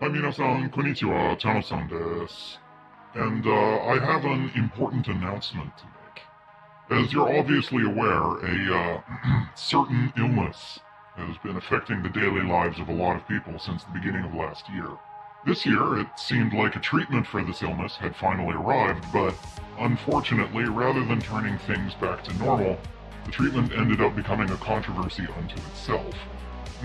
Hi, minasan, konnichiwa, Chano-san desu. And uh, I have an important announcement to make. As you're obviously aware, a uh, certain illness has been affecting the daily lives of a lot of people since the beginning of last year. This year, it seemed like a treatment for this illness had finally arrived, but unfortunately, rather than turning things back to normal, the treatment ended up becoming a controversy unto itself.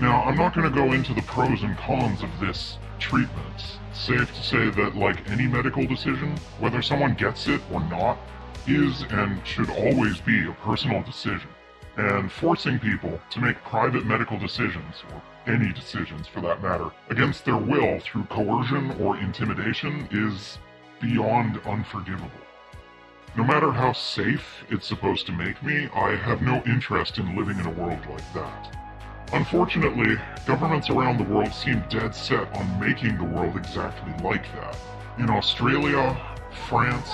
Now, I'm not going to go into the pros and cons of this treatment. Safe to say that, like any medical decision, whether someone gets it or not, is and should always be a personal decision. And forcing people to make private medical decisions, or any decisions for that matter, against their will through coercion or intimidation is beyond unforgivable. No matter how safe it's supposed to make me, I have no interest in living in a world like that. Unfortunately, governments around the world seem dead set on making the world exactly like that. In Australia, France,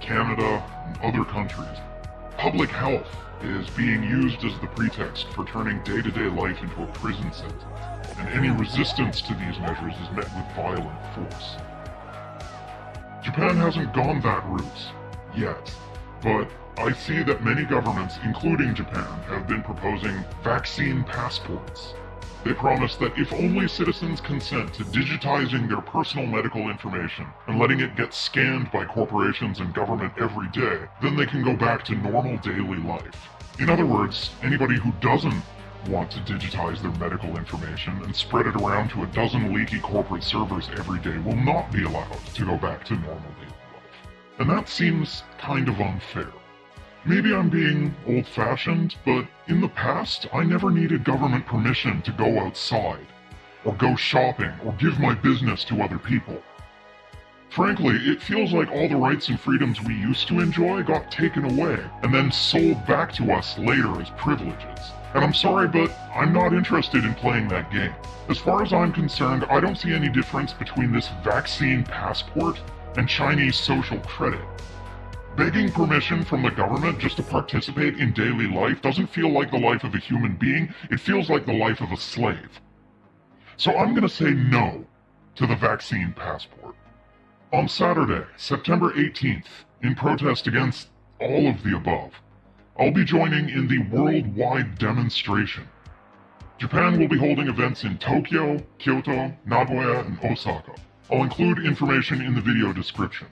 Canada, and other countries, public health is being used as the pretext for turning day-to-day life into a prison sentence, and any resistance to these measures is met with violent force. Japan hasn't gone that route, yet, but I see that many governments, including Japan, have been proposing vaccine passports. They promise that if only citizens consent to digitizing their personal medical information and letting it get scanned by corporations and government every day, then they can go back to normal daily life. In other words, anybody who doesn't want to digitize their medical information and spread it around to a dozen leaky corporate servers every day will not be allowed to go back to normal daily. And that seems kind of unfair. Maybe I'm being old-fashioned, but in the past, I never needed government permission to go outside, or go shopping, or give my business to other people. Frankly, it feels like all the rights and freedoms we used to enjoy got taken away, and then sold back to us later as privileges. And I'm sorry, but I'm not interested in playing that game. As far as I'm concerned, I don't see any difference between this vaccine passport and Chinese social credit. Begging permission from the government just to participate in daily life doesn't feel like the life of a human being, it feels like the life of a slave. So I'm gonna say no to the vaccine passport. On Saturday, September 18th, in protest against all of the above, I'll be joining in the worldwide demonstration. Japan will be holding events in Tokyo, Kyoto, Nagoya, and Osaka. I'll include information in the video description.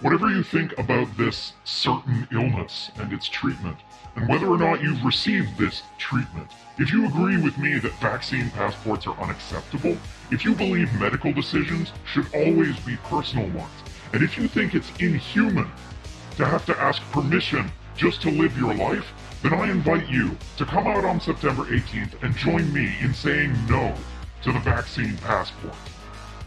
Whatever you think about this certain illness and its treatment, and whether or not you've received this treatment, if you agree with me that vaccine passports are unacceptable, if you believe medical decisions should always be personal ones, and if you think it's inhuman to have to ask permission just to live your life, then I invite you to come out on September 18th and join me in saying no to the vaccine passport.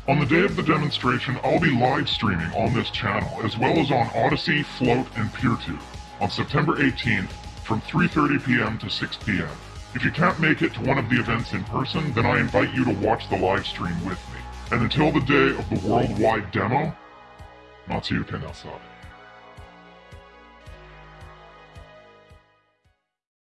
On the day of the demonstration, I'll be live streaming on this channel, as well as on Odysee, Float, and PeerTube on September 18th from 3.30 p.m. to 6 p.m. If you can't make it to one of the events in person, then I invite you to watch the live stream with me. And until the day of the worldwide demo, Matsuyuken outside.